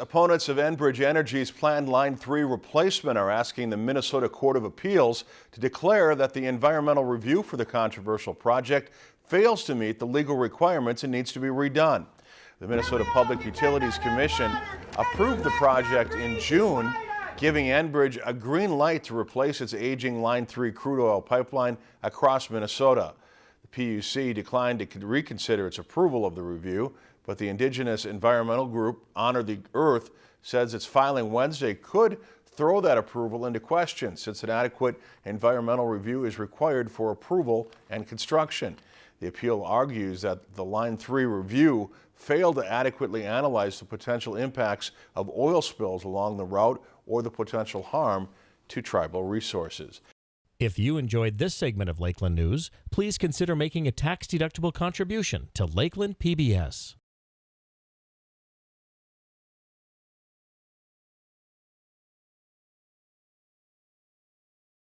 Opponents of Enbridge Energy's planned Line 3 replacement are asking the Minnesota Court of Appeals to declare that the environmental review for the controversial project fails to meet the legal requirements and needs to be redone. The Minnesota Public Utilities Commission approved the project in June, giving Enbridge a green light to replace its aging Line 3 crude oil pipeline across Minnesota. PUC declined to reconsider its approval of the review, but the indigenous environmental group Honor the Earth says its filing Wednesday could throw that approval into question since an adequate environmental review is required for approval and construction. The appeal argues that the Line 3 review failed to adequately analyze the potential impacts of oil spills along the route or the potential harm to tribal resources. If you enjoyed this segment of Lakeland News, please consider making a tax-deductible contribution to Lakeland PBS.